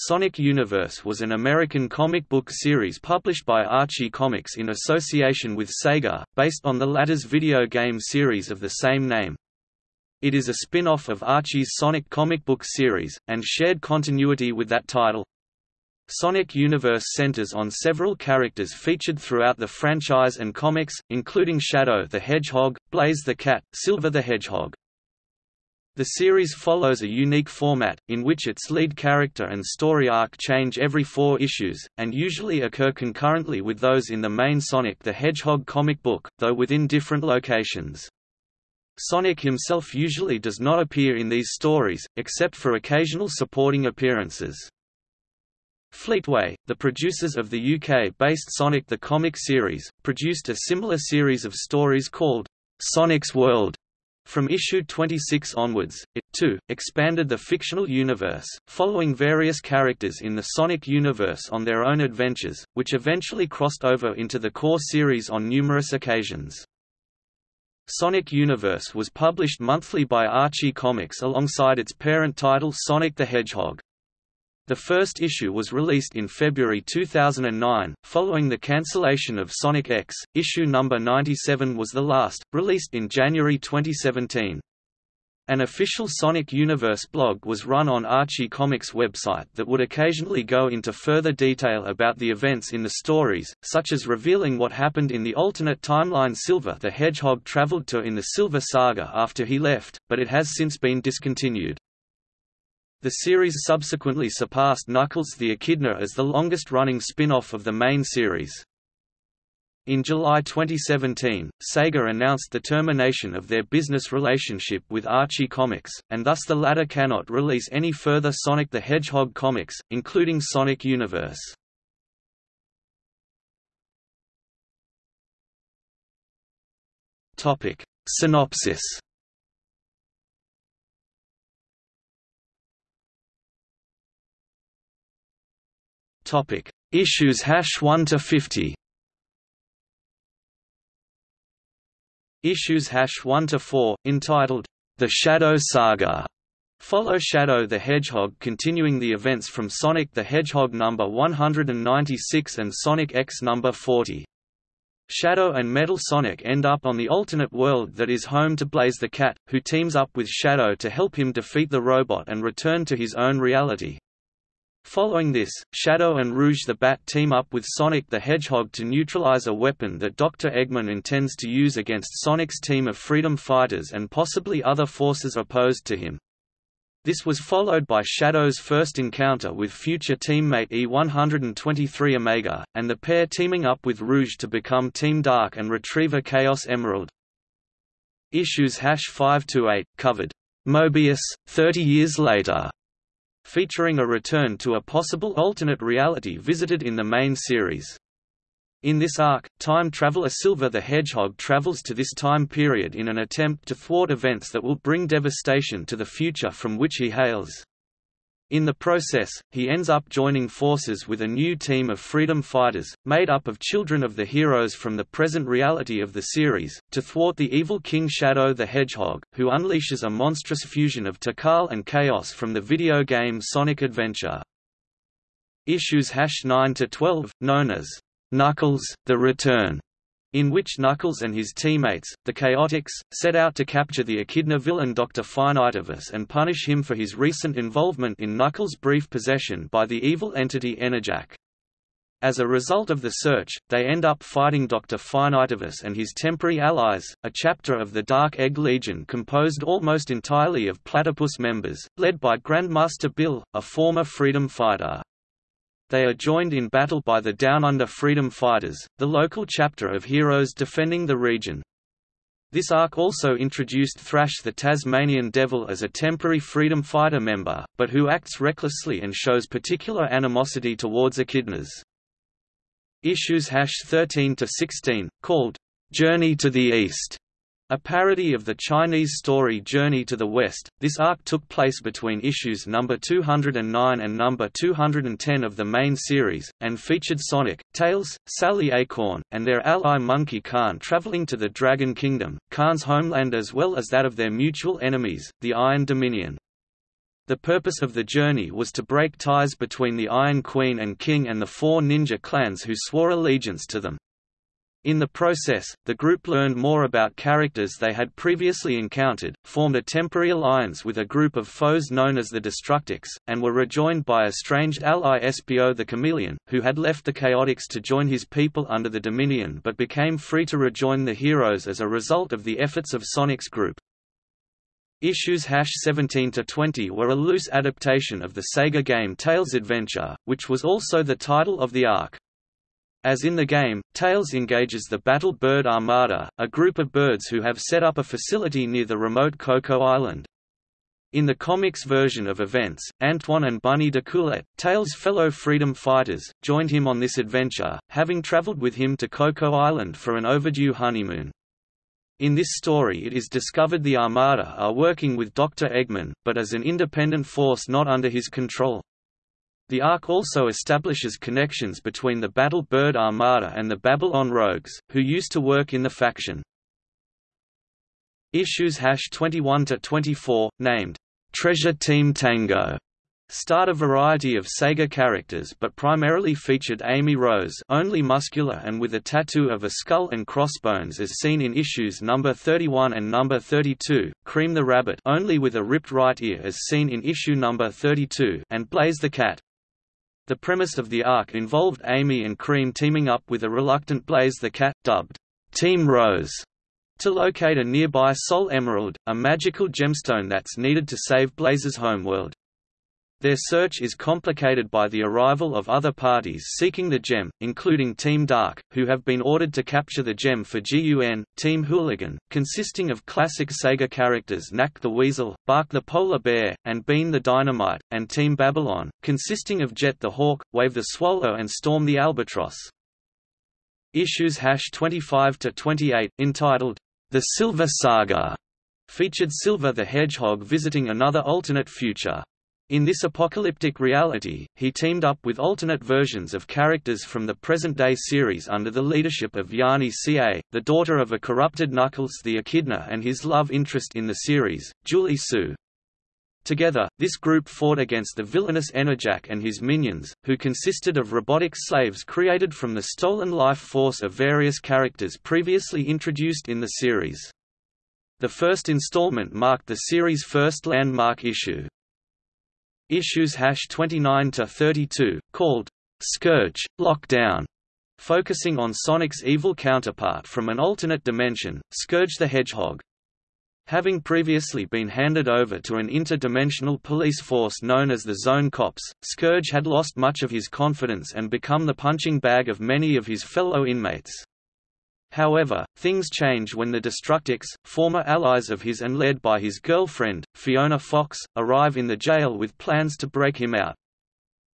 Sonic Universe was an American comic book series published by Archie Comics in association with Sega, based on the latter's video game series of the same name. It is a spin-off of Archie's Sonic comic book series, and shared continuity with that title. Sonic Universe centers on several characters featured throughout the franchise and comics, including Shadow the Hedgehog, Blaze the Cat, Silver the Hedgehog. The series follows a unique format, in which its lead character and story arc change every four issues, and usually occur concurrently with those in the main Sonic the Hedgehog comic book, though within different locations. Sonic himself usually does not appear in these stories, except for occasional supporting appearances. Fleetway, the producers of the UK-based Sonic the Comic series, produced a similar series of stories called Sonic's World from issue 26 onwards, it, too, expanded the fictional universe, following various characters in the Sonic universe on their own adventures, which eventually crossed over into the core series on numerous occasions. Sonic Universe was published monthly by Archie Comics alongside its parent title Sonic the Hedgehog. The first issue was released in February 2009, following the cancellation of Sonic X. Issue number 97 was the last, released in January 2017. An official Sonic Universe blog was run on Archie Comics' website that would occasionally go into further detail about the events in the stories, such as revealing what happened in the alternate timeline Silver the Hedgehog traveled to in the Silver Saga after he left, but it has since been discontinued. The series subsequently surpassed Knuckles the Echidna as the longest-running spin-off of the main series. In July 2017, Sega announced the termination of their business relationship with Archie Comics, and thus the latter cannot release any further Sonic the Hedgehog comics, including Sonic Universe. Synopsis Topic: Issues hash 1 to 50. Issues hash 1 to 4, entitled The Shadow Saga, follow Shadow the Hedgehog continuing the events from Sonic the Hedgehog number 196 and Sonic X number 40. Shadow and Metal Sonic end up on the alternate world that is home to Blaze the Cat, who teams up with Shadow to help him defeat the robot and return to his own reality. Following this, Shadow and Rouge the Bat team up with Sonic the Hedgehog to neutralize a weapon that Dr. Eggman intends to use against Sonic's team of freedom fighters and possibly other forces opposed to him. This was followed by Shadow's first encounter with future teammate E-123 Omega, and the pair teaming up with Rouge to become Team Dark and retrieve a Chaos Emerald. Issues 5–8, covered, "'Mobius, 30 years later' featuring a return to a possible alternate reality visited in the main series. In this arc, time traveler Silver the Hedgehog travels to this time period in an attempt to thwart events that will bring devastation to the future from which he hails. In the process, he ends up joining forces with a new team of freedom fighters, made up of children of the heroes from the present reality of the series, to thwart the evil King Shadow the Hedgehog, who unleashes a monstrous fusion of Tikal and Chaos from the video game Sonic Adventure. Issues 9–12, known as Knuckles, The Return, in which Knuckles and his teammates, the Chaotix, set out to capture the Echidna villain Dr. Finitevus and punish him for his recent involvement in Knuckles' brief possession by the evil entity Enerjak. As a result of the search, they end up fighting Dr. Finitevus and his temporary allies, a chapter of the Dark Egg Legion composed almost entirely of platypus members, led by Grandmaster Bill, a former freedom fighter. They are joined in battle by the Down Under Freedom Fighters, the local chapter of heroes defending the region. This arc also introduced Thrash the Tasmanian Devil as a temporary freedom fighter member, but who acts recklessly and shows particular animosity towards echidnas. Issues 13 to 16, called Journey to the East, a parody of the Chinese story Journey to the West, this arc took place between issues number 209 and number 210 of the main series, and featured Sonic, Tails, Sally Acorn, and their ally Monkey Khan traveling to the Dragon Kingdom, Khan's homeland as well as that of their mutual enemies, the Iron Dominion. The purpose of the journey was to break ties between the Iron Queen and King and the four ninja clans who swore allegiance to them. In the process, the group learned more about characters they had previously encountered, formed a temporary alliance with a group of foes known as the Destructix, and were rejoined by estranged ally Espio the Chameleon, who had left the Chaotix to join his people under the Dominion but became free to rejoin the heroes as a result of the efforts of Sonic's group. Issues 17–20 were a loose adaptation of the Sega game Tails Adventure, which was also the title of the arc. As in the game, Tails engages the Battle Bird Armada, a group of birds who have set up a facility near the remote Cocoa Island. In the comics version of events, Antoine and Bunnie D'Coolette, Tails' fellow freedom fighters, joined him on this adventure, having traveled with him to Cocoa Island for an overdue honeymoon. In this story it is discovered the Armada are working with Dr. Eggman, but as an independent force not under his control. The arc also establishes connections between the Battle Bird Armada and the Babylon Rogues, who used to work in the faction. Issues 21–24, named, "'Treasure Team Tango' starred a variety of Sega characters but primarily featured Amy Rose only muscular and with a tattoo of a skull and crossbones as seen in issues number 31 and number 32, Cream the Rabbit only with a ripped right ear as seen in issue number 32 and Blaze the Cat. The premise of the arc involved Amy and Cream teaming up with a reluctant Blaze the Cat, dubbed Team Rose, to locate a nearby Soul Emerald, a magical gemstone that's needed to save Blaze's homeworld. Their search is complicated by the arrival of other parties seeking the gem, including Team Dark, who have been ordered to capture the gem for GUN, Team Hooligan, consisting of classic Sega characters Nack the Weasel, Bark the Polar Bear, and Bean the Dynamite, and Team Babylon, consisting of Jet the Hawk, Wave the Swallow and Storm the Albatross. Issues 25–28, entitled, The Silver Saga, featured Silver the Hedgehog visiting another alternate future. In this apocalyptic reality, he teamed up with alternate versions of characters from the present-day series under the leadership of Yani Ca, the daughter of a corrupted Knuckles the Echidna and his love interest in the series, Julie-Su. Together, this group fought against the villainous Enerjak and his minions, who consisted of robotic slaves created from the stolen life force of various characters previously introduced in the series. The first installment marked the series' first landmark issue. Issues hash 29 to 32, called Scourge Lockdown, focusing on Sonic's evil counterpart from an alternate dimension, Scourge the Hedgehog. Having previously been handed over to an interdimensional police force known as the Zone Cops, Scourge had lost much of his confidence and become the punching bag of many of his fellow inmates. However, things change when the Destructix, former allies of his and led by his girlfriend, Fiona Fox, arrive in the jail with plans to break him out.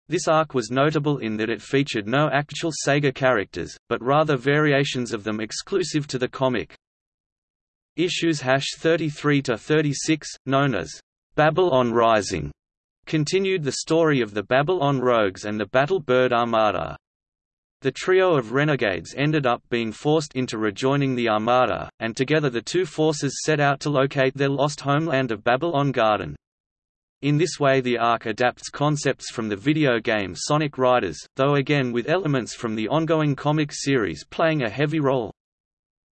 This arc was notable in that it featured no actual Sega characters, but rather variations of them exclusive to the comic. Issues 33–36, known as Babylon Rising, continued the story of the Babylon Rogues and the Battle Bird Armada. The trio of renegades ended up being forced into rejoining the Armada, and together the two forces set out to locate their lost homeland of Babylon Garden. In this way the arc adapts concepts from the video game Sonic Riders, though again with elements from the ongoing comic series playing a heavy role.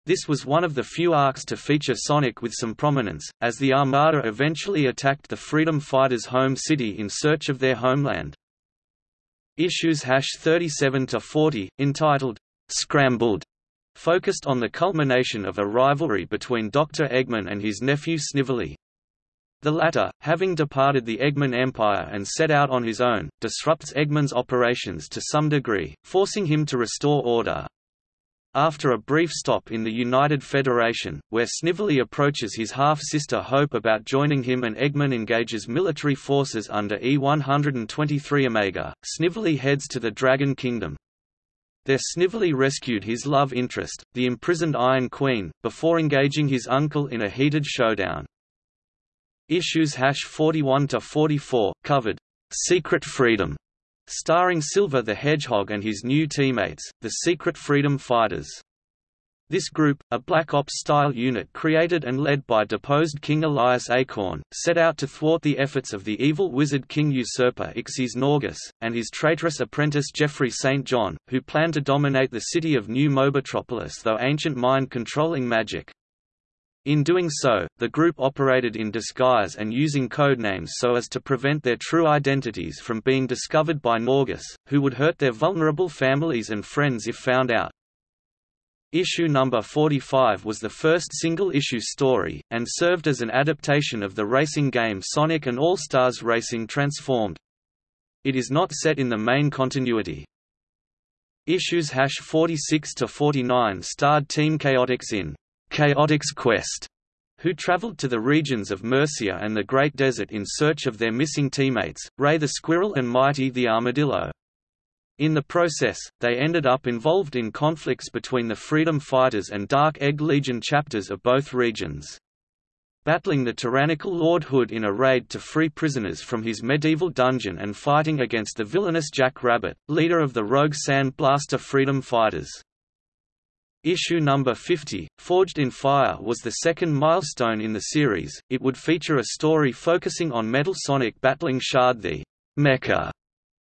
This was one of the few arcs to feature Sonic with some prominence, as the Armada eventually attacked the Freedom Fighters' home city in search of their homeland. Issues hash 37 to 40, entitled Scrambled, focused on the culmination of a rivalry between Dr. Eggman and his nephew Snively. The latter, having departed the Eggman Empire and set out on his own, disrupts Eggman's operations to some degree, forcing him to restore order. After a brief stop in the United Federation, where Snively approaches his half-sister Hope about joining him and Eggman engages military forces under E-123 Omega, Snively heads to the Dragon Kingdom. There Snively rescued his love interest, the imprisoned Iron Queen, before engaging his uncle in a heated showdown. Issues hash 41–44, covered, "'Secret Freedom' starring Silver the Hedgehog and his new teammates, the Secret Freedom Fighters. This group, a Black Ops-style unit created and led by deposed King Elias Acorn, set out to thwart the efforts of the evil wizard king usurper Ixis Naugus, and his traitorous apprentice Geoffrey St. John, who planned to dominate the city of New Mobotropolis through ancient mind-controlling magic. In doing so, the group operated in disguise and using codenames so as to prevent their true identities from being discovered by Naugus, who would hurt their vulnerable families and friends if found out. Issue number 45 was the first single-issue story, and served as an adaptation of the racing game Sonic and All-Stars Racing Transformed. It is not set in the main continuity. Issues 46 to 49 starred Team Chaotix in Chaotix Quest, who traveled to the regions of Mercia and the Great Desert in search of their missing teammates, Ray the Squirrel and Mighty the Armadillo. In the process, they ended up involved in conflicts between the Freedom Fighters and Dark Egg Legion chapters of both regions. Battling the tyrannical Lord Hood in a raid to free prisoners from his medieval dungeon and fighting against the villainous Jack Rabbit, leader of the rogue Sand Blaster Freedom Fighters. Issue number 50, Forged in Fire was the second milestone in the series, it would feature a story focusing on Metal Sonic battling Shard the Mecha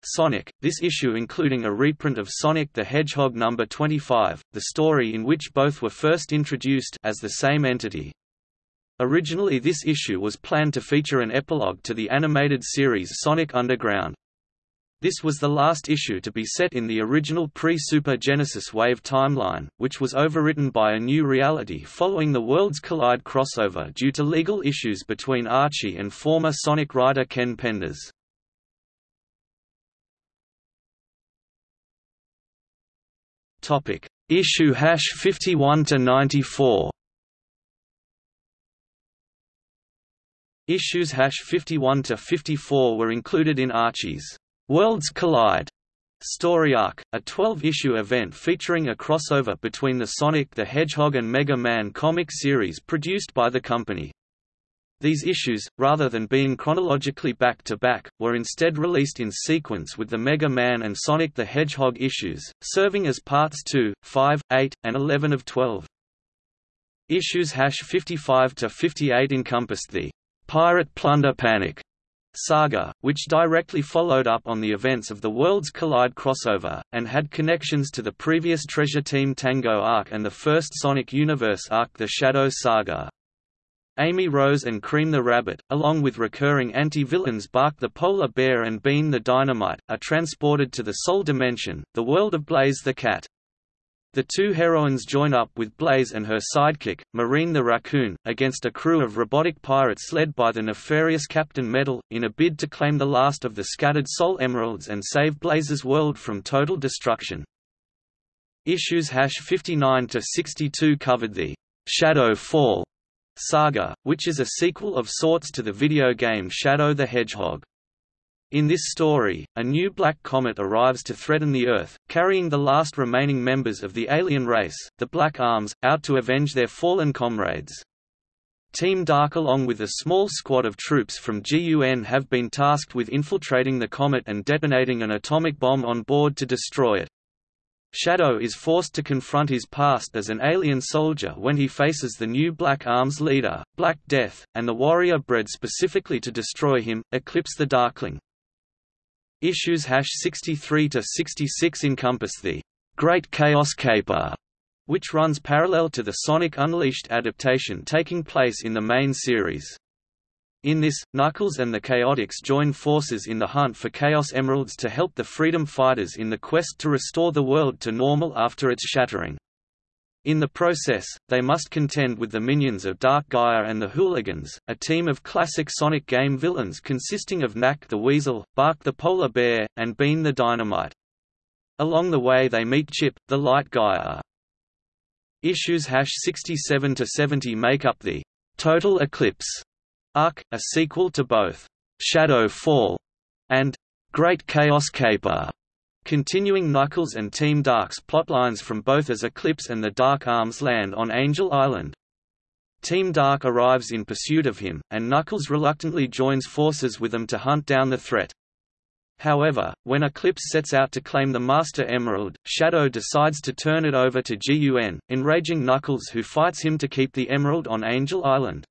Sonic, this issue including a reprint of Sonic the Hedgehog number 25, the story in which both were first introduced as the same entity. Originally this issue was planned to feature an epilogue to the animated series Sonic Underground. This was the last issue to be set in the original pre-Super Genesis Wave timeline, which was overwritten by a new reality following the Worlds Collide crossover due to legal issues between Archie and former Sonic writer Ken Penders. Topic: Issue hash 51 to 94. Issues hash 51 to 54 were included in Archie's Worlds Collide story arc, a 12-issue event featuring a crossover between the Sonic the Hedgehog and Mega Man comic series produced by the company. These issues, rather than being chronologically back-to-back, were instead released in sequence with the Mega Man and Sonic the Hedgehog issues, serving as parts 2, 5, 8, and 11 of 12. Issues 55–58 encompassed the «Pirate Plunder Panic» saga, which directly followed up on the events of the Worlds Collide crossover, and had connections to the previous Treasure Team Tango arc and the first Sonic Universe arc The Shadow Saga. Amy Rose and Cream the Rabbit, along with recurring anti-villains Bark the Polar Bear and Bean the Dynamite, are transported to the Soul Dimension, the world of Blaze the Cat. The two heroines join up with Blaze and her sidekick, Marine the Raccoon, against a crew of robotic pirates led by the nefarious Captain Metal, in a bid to claim the last of the scattered Soul Emeralds and save Blaze's world from total destruction. Issues 59–62 covered the «Shadow Fall» Saga, which is a sequel of sorts to the video game Shadow the Hedgehog. In this story, a new black comet arrives to threaten the Earth, carrying the last remaining members of the alien race, the Black Arms, out to avenge their fallen comrades. Team Dark along with a small squad of troops from GUN have been tasked with infiltrating the comet and detonating an atomic bomb on board to destroy it. Shadow is forced to confront his past as an alien soldier when he faces the new Black Arms leader, Black Death, and the warrior bred specifically to destroy him, Eclipse the Darkling. Issues hash 63 to 66 encompass the Great Chaos Caper, which runs parallel to the Sonic Unleashed adaptation taking place in the main series. In this, Knuckles and the Chaotix join forces in the hunt for Chaos Emeralds to help the Freedom Fighters in the quest to restore the world to normal after its shattering. In the process, they must contend with the minions of Dark Gaia and the Hooligans, a team of classic Sonic game villains consisting of Nack the Weasel, Bark the Polar Bear, and Bean the Dynamite. Along the way they meet Chip, the Light Gaia. Issues 67–70 make up the Total Eclipse Arc, a sequel to both Shadow Fall and Great Chaos Caper, continuing Knuckles and Team Dark's plotlines from both as Eclipse and the Dark Arms land on Angel Island. Team Dark arrives in pursuit of him, and Knuckles reluctantly joins forces with them to hunt down the threat. However, when Eclipse sets out to claim the Master Emerald, Shadow decides to turn it over to GUN, enraging Knuckles who fights him to keep the Emerald on Angel Island.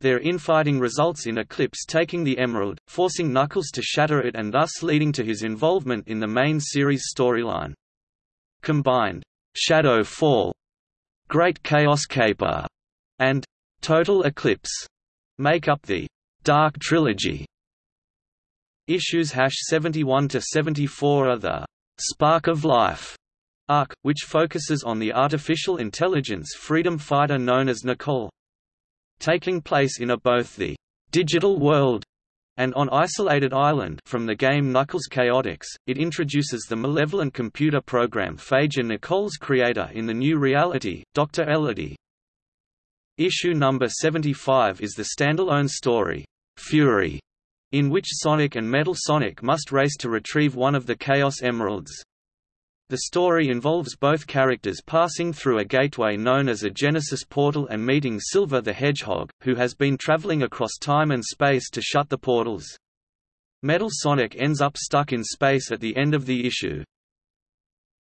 Their infighting results in Eclipse taking the Emerald, forcing Knuckles to shatter it and thus leading to his involvement in the main series storyline. Combined, Shadow Fall, Great Chaos Caper, and Total Eclipse make up the Dark Trilogy. Issues 71 to 74 are the Spark of Life arc, which focuses on the artificial intelligence freedom fighter known as Nicole. Taking place in a both the digital world and on Isolated Island from the game Knuckles Chaotix, it introduces the malevolent computer program Phage Nicole's creator in the new reality, Dr. Elodie. Issue number 75 is the standalone story, Fury, in which Sonic and Metal Sonic must race to retrieve one of the Chaos Emeralds. The story involves both characters passing through a gateway known as a Genesis portal and meeting Silver the Hedgehog, who has been traveling across time and space to shut the portals. Metal Sonic ends up stuck in space at the end of the issue.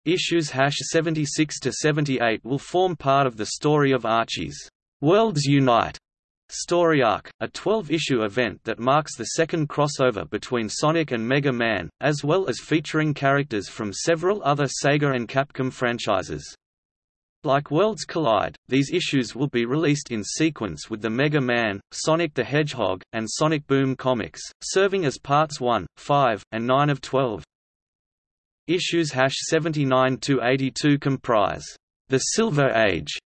Issues 76 to 78 will form part of the story of Archie's Worlds Unite Story Arc, a 12-issue event that marks the second crossover between Sonic and Mega Man, as well as featuring characters from several other Sega and Capcom franchises. Like Worlds Collide, these issues will be released in sequence with the Mega Man, Sonic the Hedgehog, and Sonic Boom comics, serving as parts 1, 5, and 9 of 12. Issues 79–82 comprise The Silver Age,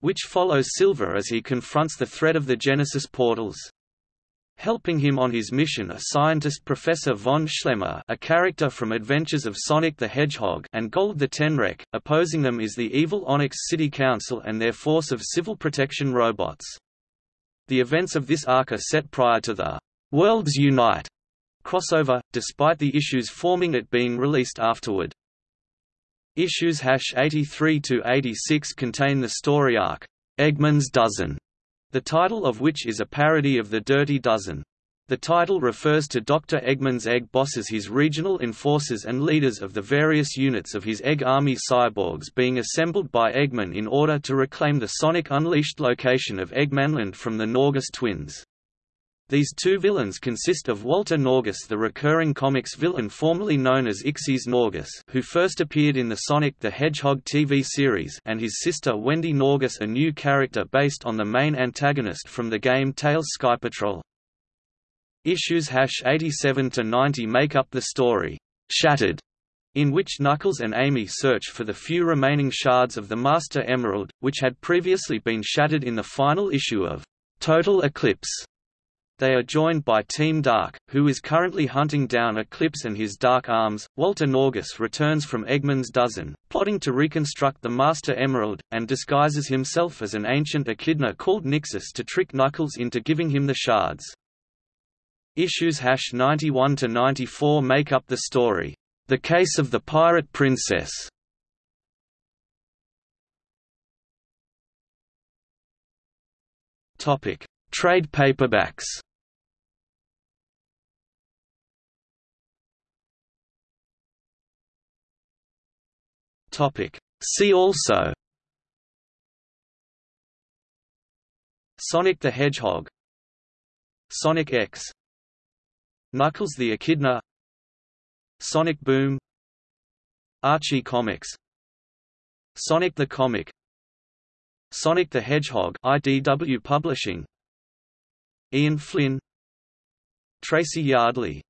which follows Silver as he confronts the threat of the Genesis portals. Helping him on his mission are scientist Professor von Schlemmer a character from Adventures of Sonic the Hedgehog and Gold the Tenrec, opposing them is the evil Onyx City Council and their force of civil protection robots. The events of this arc are set prior to the Worlds Unite crossover, despite the issues forming it being released afterward. Issues 83 to 86 contain the story arc, Eggman's Dozen, the title of which is a parody of The Dirty Dozen. The title refers to Dr. Eggman's egg bosses his regional enforcers and leaders of the various units of his Egg Army cyborgs being assembled by Eggman in order to reclaim the Sonic Unleashed location of Eggmanland from the Naugus twins. These two villains consist of Walter Naugus the recurring comics villain formerly known as Ixis Naugus who first appeared in the Sonic the Hedgehog TV series and his sister Wendy Naugus a new character based on the main antagonist from the game Tails Sky Patrol. Issues 87–90 make up the story, Shattered, in which Knuckles and Amy search for the few remaining shards of the Master Emerald, which had previously been shattered in the final issue of Total Eclipse. They are joined by Team Dark, who is currently hunting down Eclipse and his Dark Arms. Walter Naugus returns from Eggman's Dozen, plotting to reconstruct the Master Emerald, and disguises himself as an ancient echidna called Nixus to trick Knuckles into giving him the shards. Issues 91 to 94 make up the story, The Case of the Pirate Princess. Topic: Trade paperbacks. Topic. See also Sonic the Hedgehog Sonic X Knuckles the Echidna Sonic Boom Archie Comics Sonic the Comic Sonic the Hedgehog IDW Publishing Ian Flynn Tracy Yardley